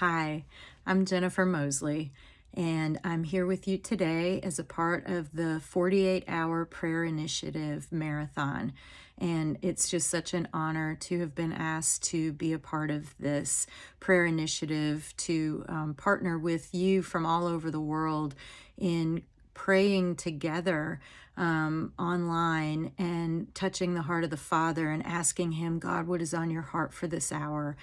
Hi, I'm Jennifer Mosley, and I'm here with you today as a part of the 48 Hour Prayer Initiative Marathon. And it's just such an honor to have been asked to be a part of this prayer initiative, to um, partner with you from all over the world in praying together um, online and touching the heart of the Father and asking Him, God, what is on your heart for this hour?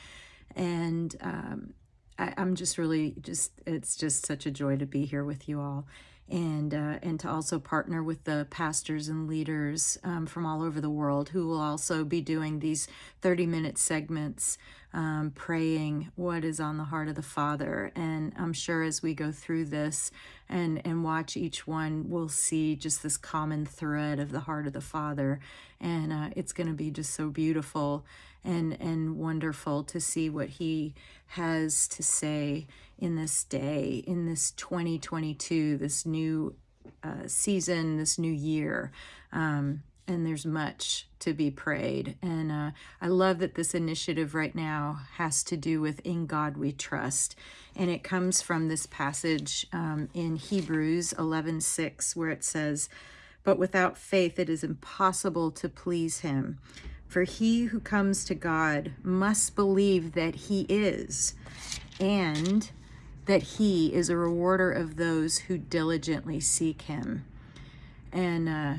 And um, I, am just really just it's just such a joy to be here with you all and uh, and to also partner with the pastors and leaders um, from all over the world who will also be doing these 30 minute segments um, praying what is on the heart of the father. And i'm sure as we go through this and and watch each one we'll see just this common thread of the heart of the father. And uh, it's going to be just so beautiful and and wonderful to see what he has to say in this day, in this 2022, this new uh, season, this new year. Um, and there's much to be prayed. And uh, I love that this initiative right now has to do with In God We Trust. And it comes from this passage um, in Hebrews 11 6, where it says, But without faith it is impossible to please him. For he who comes to God must believe that he is, and that he is a rewarder of those who diligently seek him. And uh,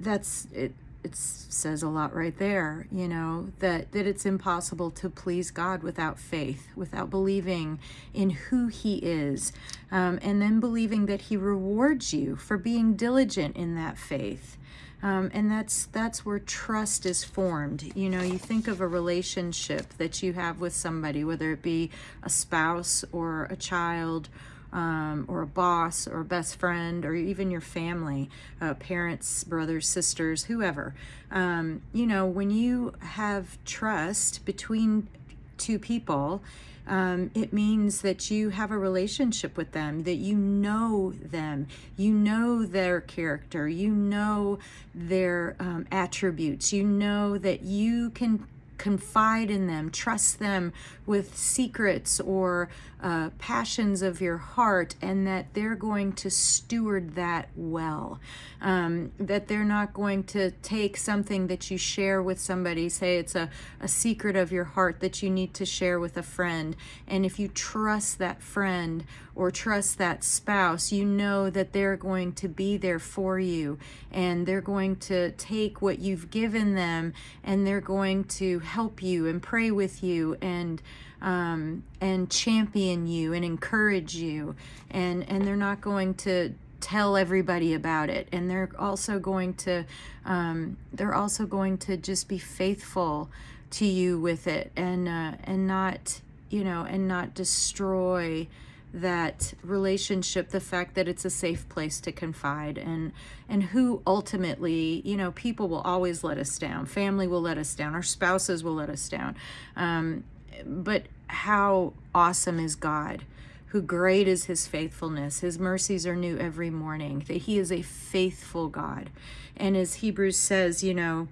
that's it. It says a lot right there, you know, that, that it's impossible to please God without faith, without believing in who he is, um, and then believing that he rewards you for being diligent in that faith. Um, and that's that's where trust is formed. You know, you think of a relationship that you have with somebody, whether it be a spouse or a child, um, or a boss or a best friend or even your family, uh, parents, brothers, sisters, whoever. Um, you know, when you have trust between two people, um, it means that you have a relationship with them, that you know them, you know their character, you know their um, attributes, you know that you can confide in them, trust them with secrets or uh, passions of your heart, and that they're going to steward that well. Um, that they're not going to take something that you share with somebody, say it's a, a secret of your heart that you need to share with a friend. And if you trust that friend or trust that spouse, you know that they're going to be there for you and they're going to take what you've given them and they're going to help you and pray with you and um, and champion you and encourage you. And and they're not going to tell everybody about it. And they're also going to um, they're also going to just be faithful to you with it and uh, and not you know and not destroy that relationship the fact that it's a safe place to confide. And and who ultimately you know people will always let us down. Family will let us down. Our spouses will let us down. Um, but how awesome is God, who great is his faithfulness. His mercies are new every morning, that he is a faithful God. And as Hebrews says, you know,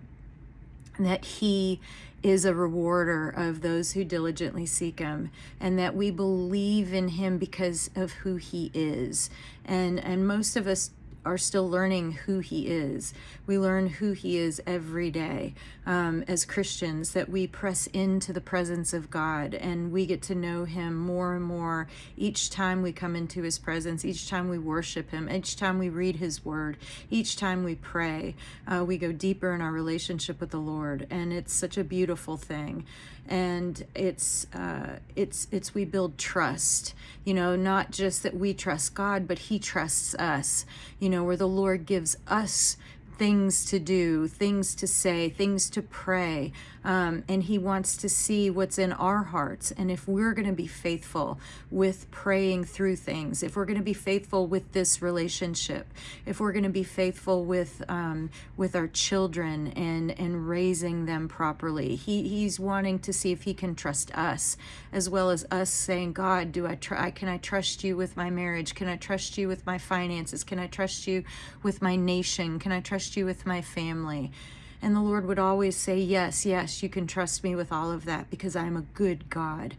that he is a rewarder of those who diligently seek him and that we believe in him because of who he is and and most of us are still learning who he is. We learn who he is every day um, as Christians, that we press into the presence of God and we get to know him more and more each time we come into his presence, each time we worship him, each time we read his word, each time we pray. Uh, we go deeper in our relationship with the Lord, and it's such a beautiful thing and it's uh, it's it's we build trust you know not just that we trust god but he trusts us you know where the lord gives us things to do, things to say, things to pray. Um, and he wants to see what's in our hearts. And if we're going to be faithful with praying through things, if we're going to be faithful with this relationship, if we're going to be faithful with um, with our children and and raising them properly, he he's wanting to see if he can trust us, as well as us saying, God, do I try? Can I trust you with my marriage? Can I trust you with my finances? Can I trust you with my nation? Can I trust trust you with my family. And the Lord would always say, Yes, yes, you can trust me with all of that because I'm a good God.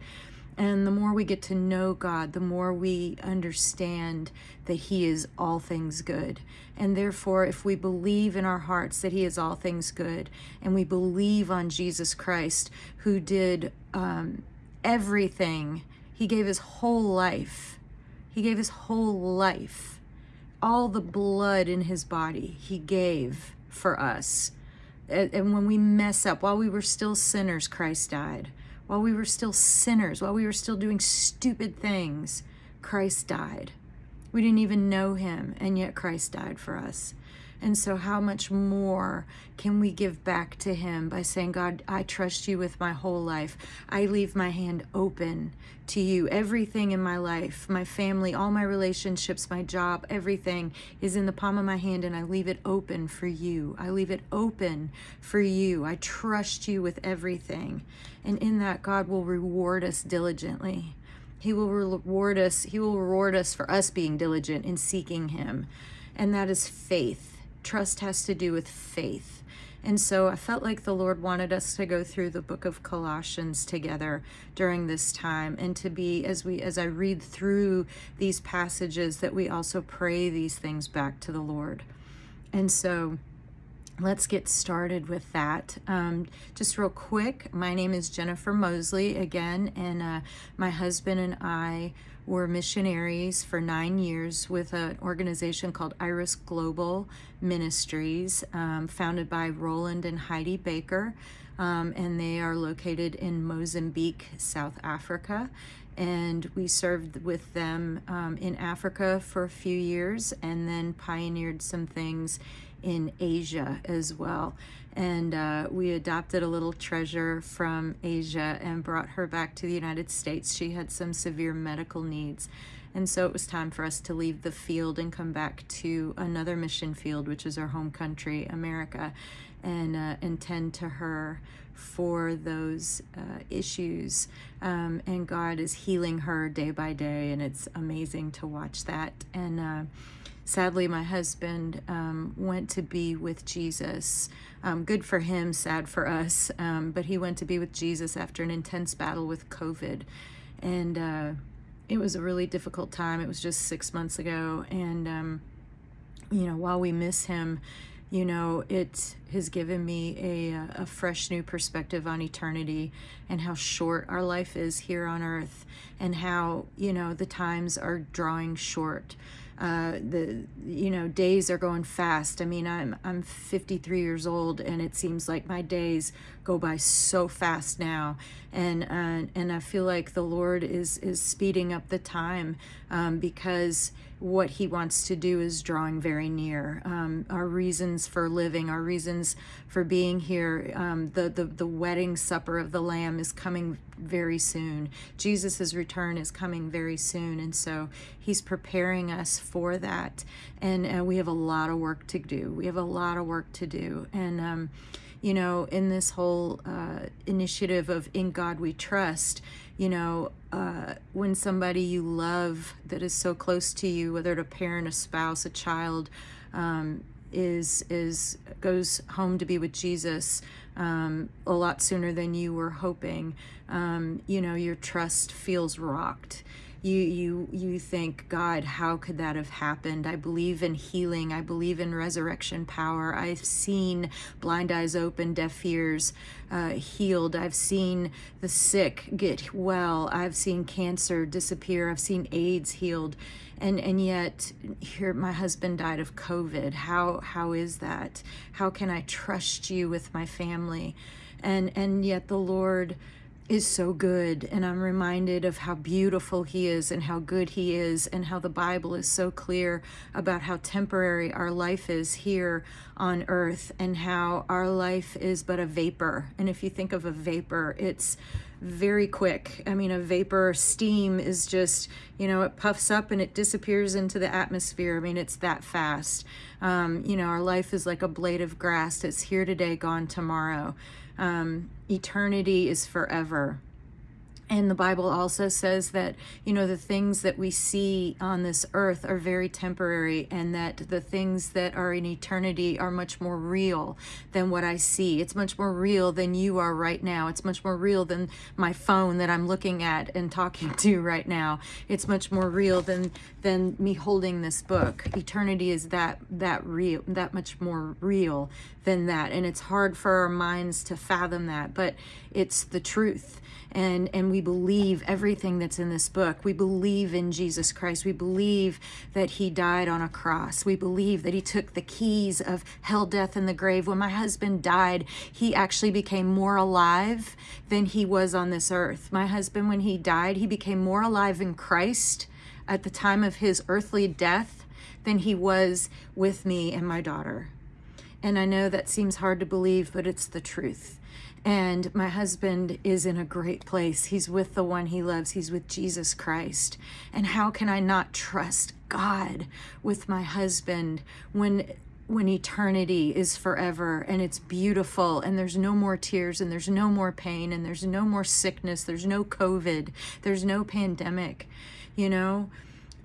And the more we get to know God, the more we understand that He is all things good. And therefore, if we believe in our hearts that He is all things good, and we believe on Jesus Christ, who did um, everything, He gave His whole life, He gave His whole life, all the blood in His body, He gave for us. And when we mess up, while we were still sinners, Christ died while we were still sinners, while we were still doing stupid things, Christ died. We didn't even know him, and yet Christ died for us. And so, how much more can we give back to Him by saying, God, I trust you with my whole life. I leave my hand open to you. Everything in my life, my family, all my relationships, my job, everything is in the palm of my hand, and I leave it open for you. I leave it open for you. I trust you with everything. And in that, God will reward us diligently. He will reward us. He will reward us for us being diligent in seeking Him. And that is faith trust has to do with faith. And so I felt like the Lord wanted us to go through the book of Colossians together during this time and to be as we as I read through these passages that we also pray these things back to the Lord. And so let's get started with that. Um, just real quick, my name is Jennifer Mosley again, and uh, my husband and I were missionaries for nine years with an organization called Iris Global Ministries, um, founded by Rolland and Heidi Baker. Um, and they are located in Mozambique, South Africa. And we served with them um, in Africa for a few years and then pioneered some things in Asia as well and uh, we adopted a little treasure from Asia and brought her back to the United States. She had some severe medical needs. And so it was time for us to leave the field and come back to another mission field, which is our home country, America, and, uh, and tend to her for those uh, issues. Um, and God is healing her day by day, and it's amazing to watch that. And uh, sadly, my husband um, went to be with Jesus um, good for him, sad for us. Um, but he went to be with Jesus after an intense battle with COVID. And uh, it was a really difficult time. It was just six months ago. And, um, you know, while we miss him, you know, it has given me a, a fresh new perspective on eternity and how short our life is here on earth and how, you know, the times are drawing short uh, the you know days are going fast. I mean, I'm I'm 53 years old, and it seems like my days go by so fast now, and uh, and I feel like the Lord is is speeding up the time um, because what he wants to do is drawing very near. Um, our reasons for living, our reasons for being here, um, the, the, the wedding supper of the Lamb is coming very soon. Jesus' return is coming very soon. And so he's preparing us for that. And uh, we have a lot of work to do. We have a lot of work to do. And, um, you know, in this whole uh, initiative of In God We Trust, you know, uh, when somebody you love that is so close to you, whether it's a parent, a spouse, a child, um, is is goes home to be with Jesus um, a lot sooner than you were hoping, um, you know, your trust feels rocked you you you think god how could that have happened? I believe in healing. I believe in resurrection power. I've seen blind eyes open deaf ears uh, healed. I've seen the sick get well. I've seen cancer disappear. I've seen aids healed. And and yet here my husband died of covid. How how is that? How can i trust you with my family? And and yet the lord is so good and I'm reminded of how beautiful he is and how good he is and how the Bible is so clear about how temporary our life is here on earth and how our life is but a vapor. And if you think of a vapor it's very quick. I mean a vapor steam is just you know it puffs up and it disappears into the atmosphere. I mean it's that fast. Um, you know our life is like a blade of grass it's here today gone tomorrow um, eternity is forever. And the Bible also says that, you know, the things that we see on this earth are very temporary and that the things that are in eternity are much more real than what I see. It's much more real than you are right now. It's much more real than my phone that I'm looking at and talking to right now. It's much more real than than me holding this book. Eternity is that that real that much more real than that. And it's hard for our minds to fathom that, but it's the truth and and we believe everything that's in this book. We believe in jesus christ. We believe that he died on a cross. We believe that he took the keys of hell death and the grave. When my husband died he actually became more alive than he was on this earth. My husband when he died he became more alive in christ at the time of his earthly death than he was with me and my daughter. And I know that seems hard to believe, but it's the truth. And my husband is in a great place. He's with the one he loves. He's with Jesus Christ. And how can I not trust God with my husband when when eternity is forever and it's beautiful and there's no more tears and there's no more pain and there's no more sickness, there's no COVID, there's no pandemic, you know?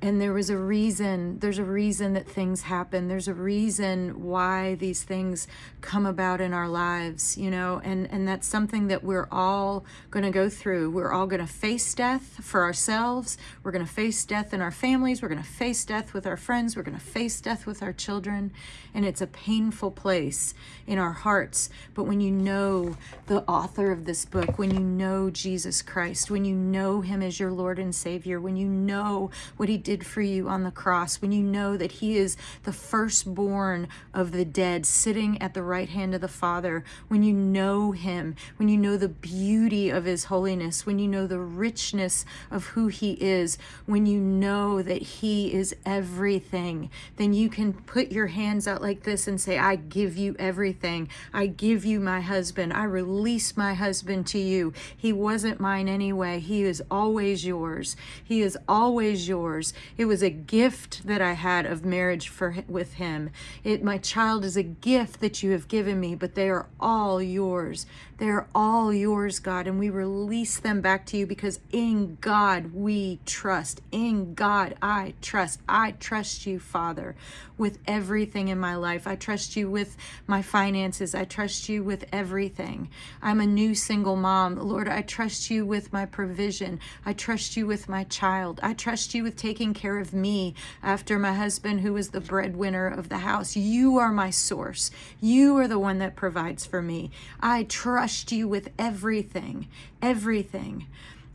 And there was a reason there's a reason that things happen. There's a reason why these things come about in our lives you know? And and that's something that we're all going to go through. We're all going to face death for ourselves. We're going to face death in our families. We're going to face death with our friends. We're going to face death with our children and it's a painful place in our hearts. But when you know the author of this book when you know Jesus Christ when you know him as your Lord and Savior when you know what he did for you on the cross, when you know that he is the firstborn of the dead sitting at the right hand of the Father, when you know him, when you know the beauty of his holiness, when you know the richness of who he is, when you know that he is everything, then you can put your hands out like this and say, I give you everything. I give you my husband. I release my husband to you. He wasn't mine anyway. He is always yours. He is always yours. It was a gift that I had of marriage for with him. It my child is a gift that you have given me, but they are all yours. They are all yours, God, and we release them back to you because in God we trust. In God I trust. I trust you, Father, with everything in my life. I trust you with my finances. I trust you with everything. I'm a new single mom. Lord, I trust you with my provision. I trust you with my child. I trust you with taking care of me after my husband, who is the breadwinner of the house. You are my source. You are the one that provides for me. I trust you with everything, everything.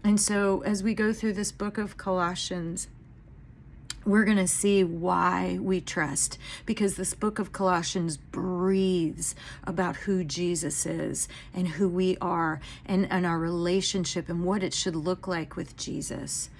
And so as we go through this book of Colossians, we're going to see why we trust because this book of Colossians breathes about who Jesus is and who we are and, and our relationship and what it should look like with Jesus.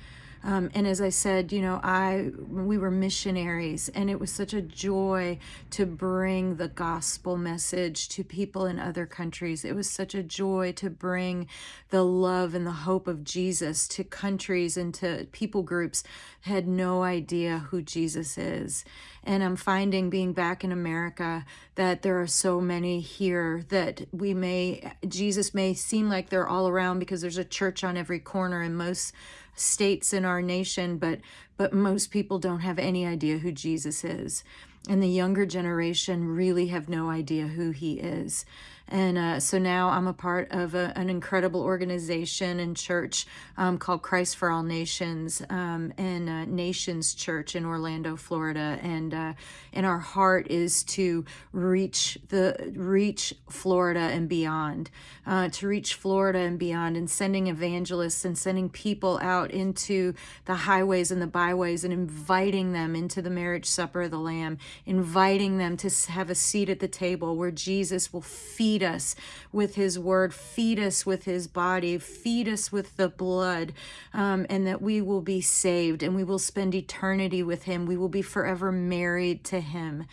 Um, and as I said, you know, I we were missionaries, and it was such a joy to bring the gospel message to people in other countries. It was such a joy to bring the love and the hope of Jesus to countries and to people groups had no idea who Jesus is. And I'm finding being back in America that there are so many here that we may, Jesus may seem like they're all around because there's a church on every corner and most states in our nation, but but most people don't have any idea who Jesus is. And the younger generation really have no idea who he is. And uh, so now I'm a part of a, an incredible organization and church um, called Christ for All Nations um, and uh, Nations Church in Orlando, Florida. And uh, and our heart is to reach the reach Florida and beyond, uh, to reach Florida and beyond, and sending evangelists and sending people out into the highways and the byways and inviting them into the marriage supper of the Lamb, inviting them to have a seat at the table where Jesus will feed us with his word, feed us with his body, feed us with the blood, um, and that we will be saved and we will spend eternity with him. We will be forever married to him.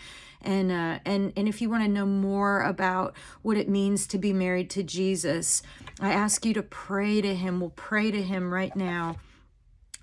And, uh, and, and if you want to know more about what it means to be married to Jesus, I ask you to pray to him. We'll pray to him right now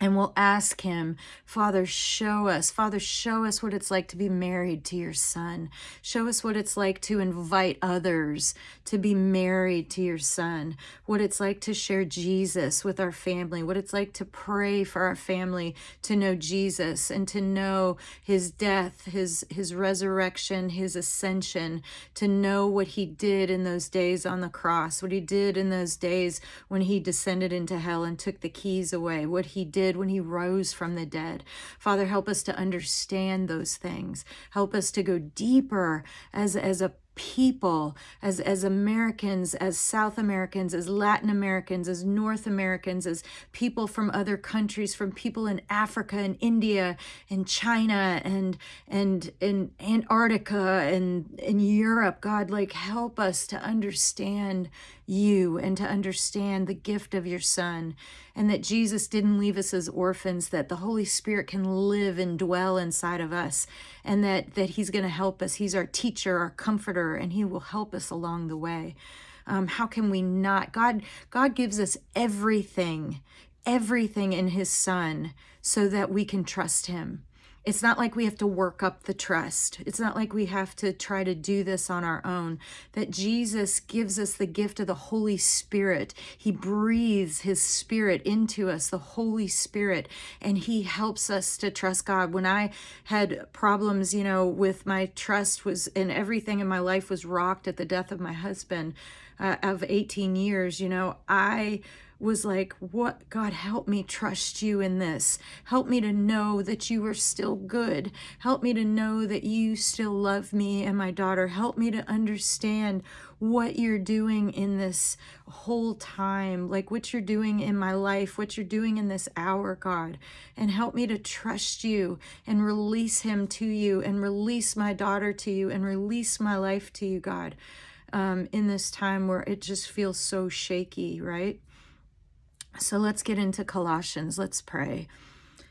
and we'll ask him, Father, show us, Father, show us what it's like to be married to your son. Show us what it's like to invite others to be married to your son, what it's like to share Jesus with our family, what it's like to pray for our family to know Jesus and to know his death, his, his resurrection, his ascension, to know what he did in those days on the cross, what he did in those days when he descended into hell and took the keys away, what he did did when he rose from the dead. Father, help us to understand those things. Help us to go deeper as, as a people, as, as Americans, as South Americans, as Latin Americans, as North Americans, as people from other countries, from people in Africa and India and China and and in Antarctica and in Europe, God, like help us to understand you and to understand the gift of your son and that Jesus didn't leave us as orphans, that the Holy Spirit can live and dwell inside of us and that, that he's going to help us. He's our teacher, our comforter, and he will help us along the way. Um, how can we not? God, God gives us everything, everything in his son so that we can trust him. It's not like we have to work up the trust. It's not like we have to try to do this on our own. That Jesus gives us the gift of the Holy Spirit. He breathes his spirit into us, the Holy Spirit, and he helps us to trust God. When I had problems, you know, with my trust was and everything in my life was rocked at the death of my husband uh, of 18 years, you know, I was like, what, God, help me trust you in this. Help me to know that you are still good. Help me to know that you still love me and my daughter. Help me to understand what you're doing in this whole time, like what you're doing in my life, what you're doing in this hour, God. And help me to trust you and release him to you and release my daughter to you and release my life to you, God. Um, in this time where it just feels so shaky, right? So let's get into Colossians. Let's pray.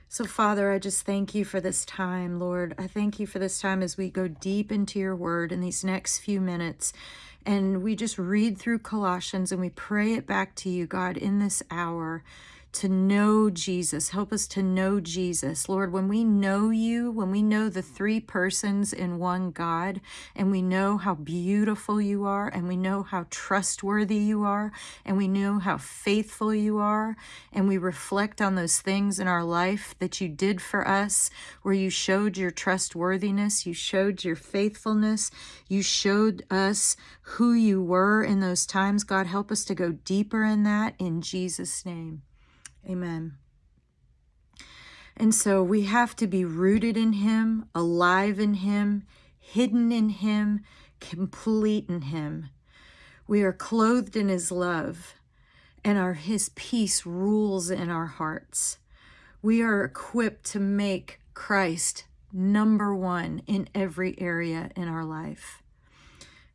So, Father, I just thank you for this time, Lord. I thank you for this time as we go deep into your word in these next few minutes. And we just read through Colossians and we pray it back to you, God, in this hour to know Jesus. Help us to know Jesus. Lord, when we know you, when we know the three persons in one God, and we know how beautiful you are, and we know how trustworthy you are, and we know how faithful you are, and we reflect on those things in our life that you did for us, where you showed your trustworthiness, you showed your faithfulness, you showed us who you were in those times. God, help us to go deeper in that in Jesus' name. Amen. And so we have to be rooted in him, alive in him, hidden in him, complete in him. We are clothed in his love, and our his peace rules in our hearts. We are equipped to make Christ number one in every area in our life.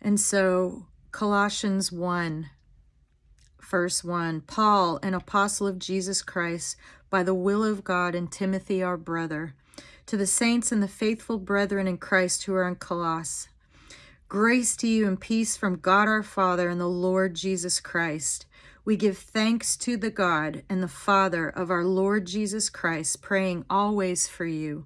And so Colossians 1 verse 1 Paul, an apostle of Jesus Christ, by the will of God, and Timothy, our brother, to the saints and the faithful brethren in Christ who are in Colossus. Grace to you and peace from God our Father and the Lord Jesus Christ. We give thanks to the God and the Father of our Lord Jesus Christ, praying always for you.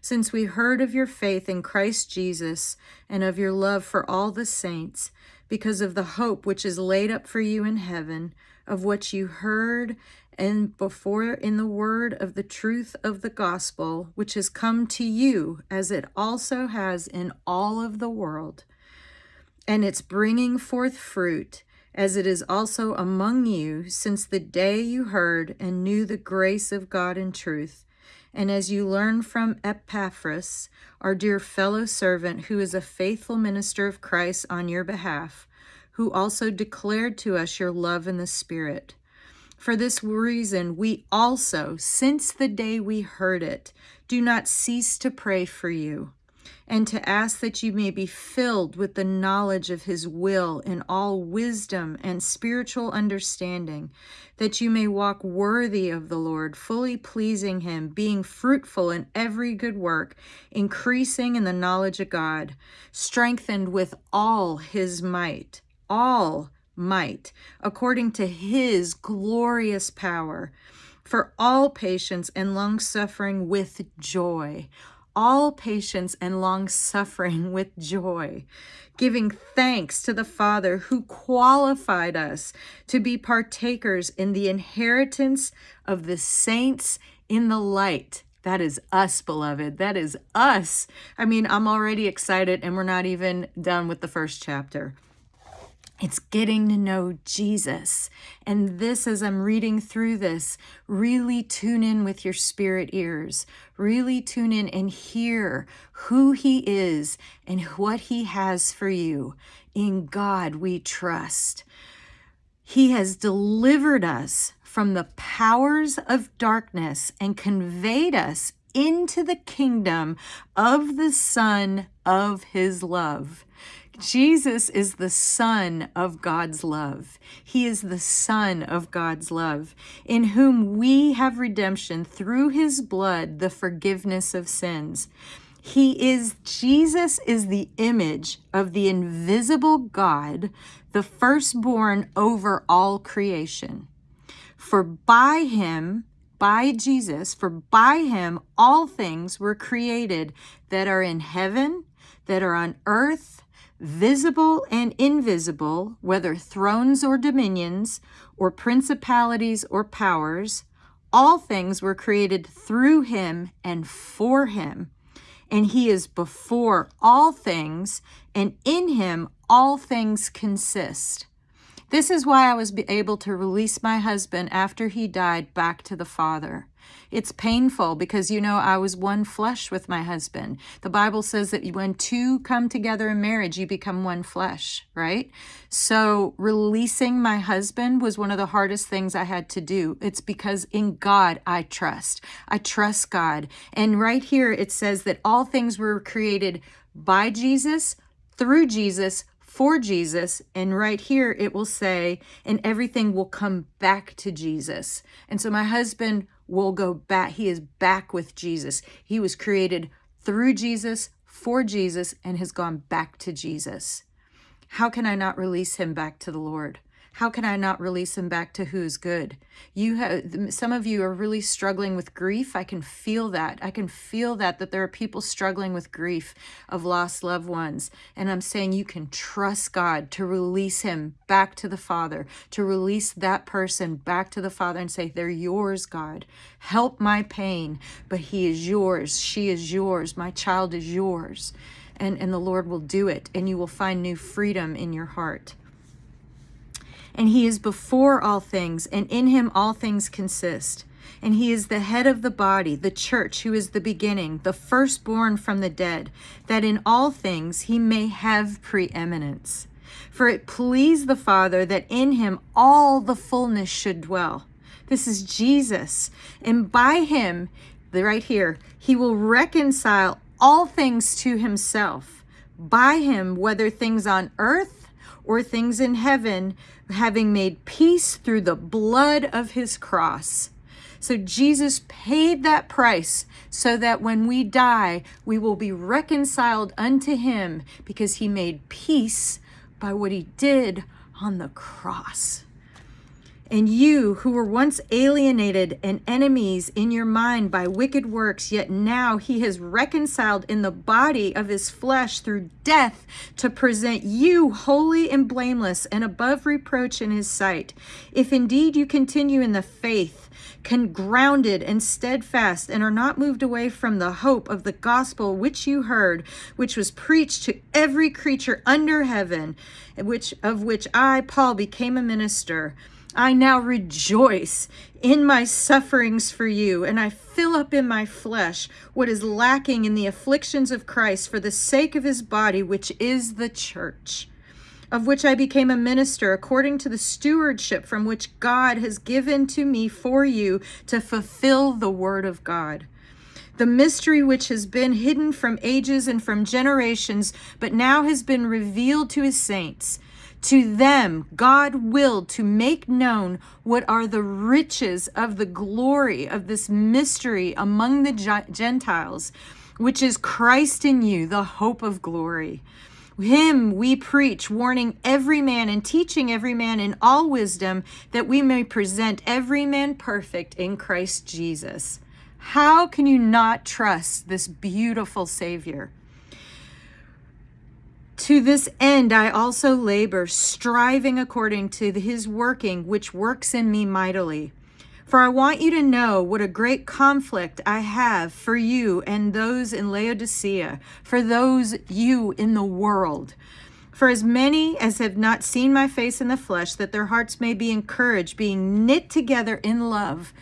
Since we heard of your faith in Christ Jesus and of your love for all the saints, because of the hope which is laid up for you in heaven, of what you heard and before in the word of the truth of the gospel, which has come to you as it also has in all of the world. And it's bringing forth fruit, as it is also among you, since the day you heard and knew the grace of God in truth. And as you learn from Epaphras, our dear fellow servant, who is a faithful minister of Christ on your behalf, who also declared to us your love in the Spirit. For this reason, we also, since the day we heard it, do not cease to pray for you and to ask that you may be filled with the knowledge of his will in all wisdom and spiritual understanding, that you may walk worthy of the Lord, fully pleasing him, being fruitful in every good work, increasing in the knowledge of God, strengthened with all his might, all might, according to his glorious power for all patience and long suffering with joy. All patience and long suffering with joy, giving thanks to the Father who qualified us to be partakers in the inheritance of the saints in the light. That is us, beloved. That is us. I mean, I'm already excited, and we're not even done with the first chapter. It's getting to know Jesus. And this, as I'm reading through this, really tune in with your spirit ears. Really tune in and hear who he is and what he has for you. In God we trust. He has delivered us from the powers of darkness and conveyed us into the kingdom of the Son of his love. Jesus is the Son of God's love. He is the Son of God's love, in whom we have redemption through his blood, the forgiveness of sins. He is, Jesus is the image of the invisible God, the firstborn over all creation. For by him, by Jesus, for by him all things were created that are in heaven, that are on earth, visible and invisible, whether thrones or dominions, or principalities or powers, all things were created through him and for him. And he is before all things, and in him all things consist. This is why I was able to release my husband after he died back to the Father. It's painful because, you know, I was one flesh with my husband. The Bible says that when two come together in marriage, you become one flesh, right? So releasing my husband was one of the hardest things I had to do. It's because in God I trust. I trust God. And right here it says that all things were created by Jesus, through Jesus, for Jesus. And right here it will say, and everything will come back to Jesus. And so my husband will go back. He is back with Jesus. He was created through Jesus, for Jesus, and has gone back to Jesus. How can I not release him back to the Lord? How can I not release him back to who's good? You have some of you are really struggling with grief. I can feel that. I can feel that that there are people struggling with grief of lost loved ones. And I'm saying you can trust God to release him back to the Father, to release that person back to the Father and say, "They're yours, God. Help my pain, but he is yours. She is yours. My child is yours." And and the Lord will do it and you will find new freedom in your heart and he is before all things, and in him all things consist. And he is the head of the body, the church, who is the beginning, the firstborn from the dead, that in all things he may have preeminence. For it pleased the Father that in him all the fullness should dwell. This is Jesus. And by him, right here, he will reconcile all things to himself. By him, whether things on earth or things in heaven, having made peace through the blood of his cross. So Jesus paid that price so that when we die, we will be reconciled unto him because he made peace by what he did on the cross. And you who were once alienated and enemies in your mind by wicked works, yet now he has reconciled in the body of his flesh through death to present you holy and blameless and above reproach in his sight. If indeed you continue in the faith, can grounded and steadfast and are not moved away from the hope of the gospel which you heard which was preached to every creature under heaven which of which I Paul became a minister I now rejoice in my sufferings for you, and I fill up in my flesh what is lacking in the afflictions of Christ for the sake of his body, which is the church, of which I became a minister according to the stewardship from which God has given to me for you to fulfill the word of God the mystery which has been hidden from ages and from generations, but now has been revealed to his saints. To them, God willed to make known what are the riches of the glory of this mystery among the Gentiles, which is Christ in you, the hope of glory Him we preach, warning every man and teaching every man in all wisdom, that we may present every man perfect in Christ Jesus. How can you not trust this beautiful Savior? To this end, I also labor, striving according to his working, which works in me mightily. For I want you to know what a great conflict I have for you and those in Laodicea, for those you in the world. For as many as have not seen my face in the flesh, that their hearts may be encouraged, being knit together in love,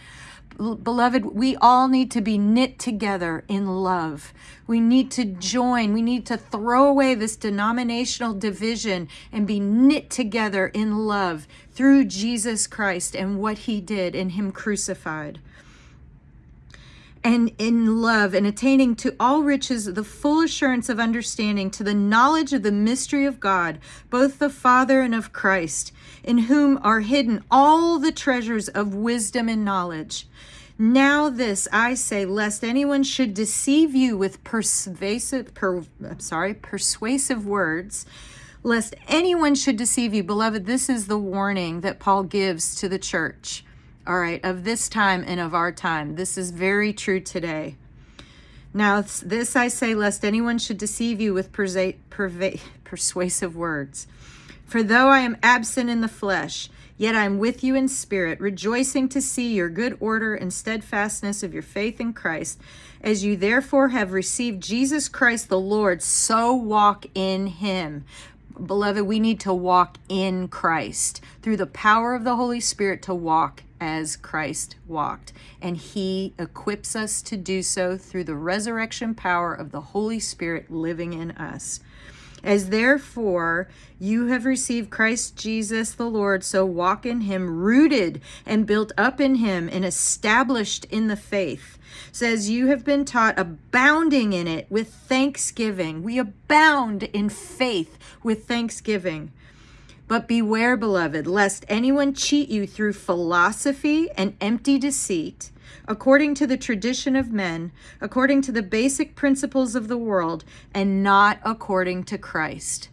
beloved, we all need to be knit together in love. We need to join. We need to throw away this denominational division and be knit together in love through Jesus Christ and what he did in him crucified and in love and attaining to all riches the full assurance of understanding to the knowledge of the mystery of God, both the Father and of Christ, in whom are hidden all the treasures of wisdom and knowledge. Now this I say, lest anyone should deceive you with persuasive, per, I'm sorry, persuasive words, lest anyone should deceive you. Beloved, this is the warning that Paul gives to the church all right, of this time and of our time. This is very true today. Now, this I say, lest anyone should deceive you with persuasive words. For though I am absent in the flesh, yet I am with you in spirit, rejoicing to see your good order and steadfastness of your faith in Christ. As you therefore have received Jesus Christ the Lord, so walk in him. Beloved, we need to walk in Christ through the power of the Holy Spirit to walk as Christ walked. And he equips us to do so through the resurrection power of the Holy Spirit living in us. As therefore you have received Christ Jesus the Lord, so walk in him, rooted and built up in him and established in the faith. Says you have been taught, abounding in it with thanksgiving. We abound in faith with thanksgiving. But beware, beloved, lest anyone cheat you through philosophy and empty deceit, according to the tradition of men, according to the basic principles of the world, and not according to Christ.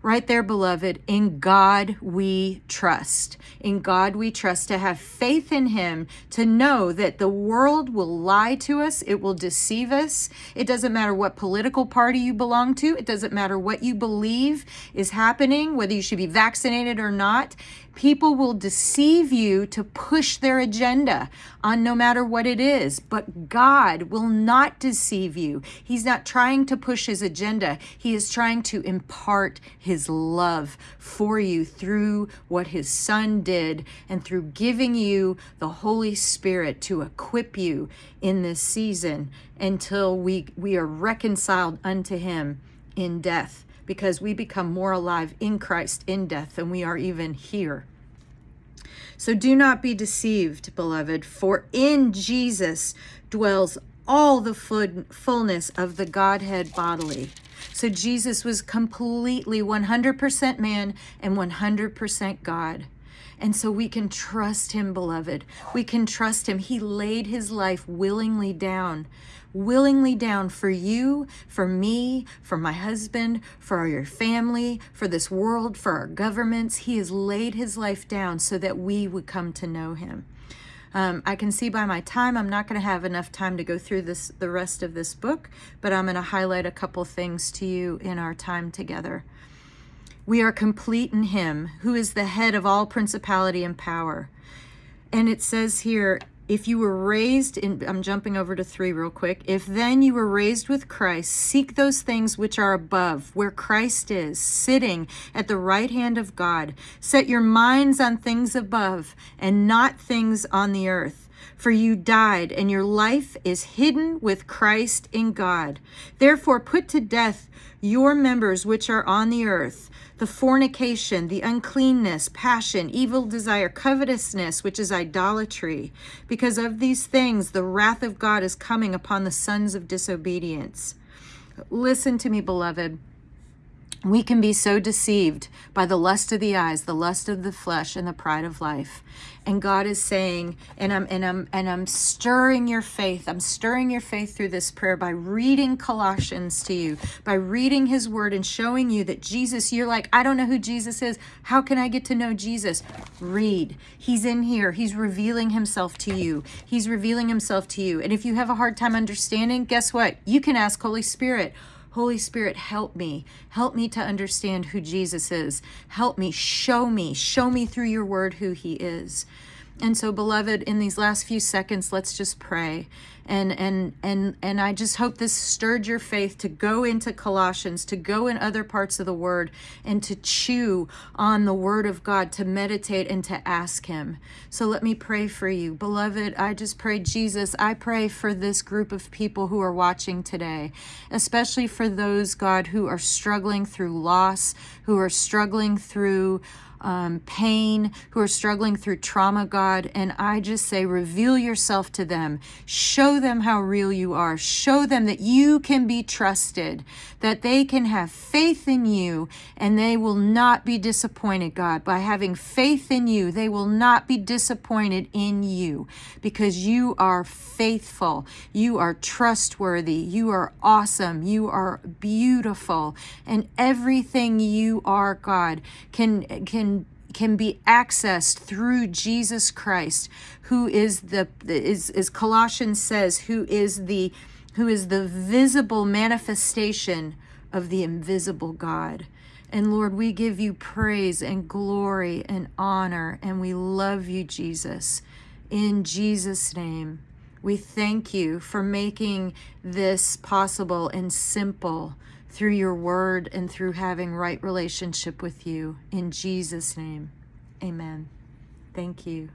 Right there, beloved, in God we trust. In God we trust to have faith in Him, to know that the world will lie to us, it will deceive us. It doesn't matter what political party you belong to, it doesn't matter what you believe is happening, whether you should be vaccinated or not. People will deceive you to push their agenda on no matter what it is, but God will not deceive you. He's not trying to push his agenda. He is trying to impart his love for you through what his son did and through giving you the Holy Spirit to equip you in this season until we, we are reconciled unto him in death because we become more alive in Christ in death than we are even here. So do not be deceived, beloved, for in Jesus dwells all the fullness of the Godhead bodily. So Jesus was completely 100% man and 100% God. And so we can trust him, beloved. We can trust him. He laid his life willingly down, willingly down for you, for me, for my husband, for your family, for this world, for our governments. He has laid his life down so that we would come to know him. Um, I can see by my time I'm not going to have enough time to go through this the rest of this book, but I'm going to highlight a couple things to you in our time together. We are complete in him, who is the head of all principality and power. And it says here, if you were raised in, I'm jumping over to three real quick. If then you were raised with Christ, seek those things which are above, where Christ is, sitting at the right hand of God. Set your minds on things above and not things on the earth. For you died, and your life is hidden with Christ in God. Therefore, put to death your members which are on the earth the fornication, the uncleanness, passion, evil desire, covetousness, which is idolatry. Because of these things, the wrath of God is coming upon the sons of disobedience. Listen to me, beloved. We can be so deceived by the lust of the eyes the lust of the flesh and the pride of life. And god is saying and i'm and i'm and i'm stirring your faith. I'm stirring your faith through this prayer by reading colossians to you by reading his word and showing you that jesus you're like i don't know who jesus is. How can i get to know jesus? Read. He's in here. He's revealing himself to you. He's revealing himself to you. And if you have a hard time understanding guess what? You can ask holy spirit Holy Spirit, help me. Help me to understand who Jesus is. Help me. Show me. Show me through your word who he is. And so, beloved, in these last few seconds, let's just pray. And and and and I just hope this stirred your faith to go into Colossians, to go in other parts of the word and to chew on the word of God, to meditate and to ask him. So let me pray for you. Beloved, I just pray Jesus, I pray for this group of people who are watching today, especially for those God who are struggling through loss, who are struggling through um, pain, who are struggling through trauma, God. And I just say, reveal yourself to them. Show them how real you are. Show them that you can be trusted, that they can have faith in you, and they will not be disappointed, God. By having faith in you, they will not be disappointed in you because you are faithful. You are trustworthy. You are awesome. You are beautiful. And everything you are, God, can, can can be accessed through Jesus Christ, who is the is as Colossians says, who is the who is the visible manifestation of the invisible God. And Lord, we give you praise and glory and honor, and we love you, Jesus. In Jesus' name, we thank you for making this possible and simple through your word and through having right relationship with you. In Jesus' name, amen. Thank you.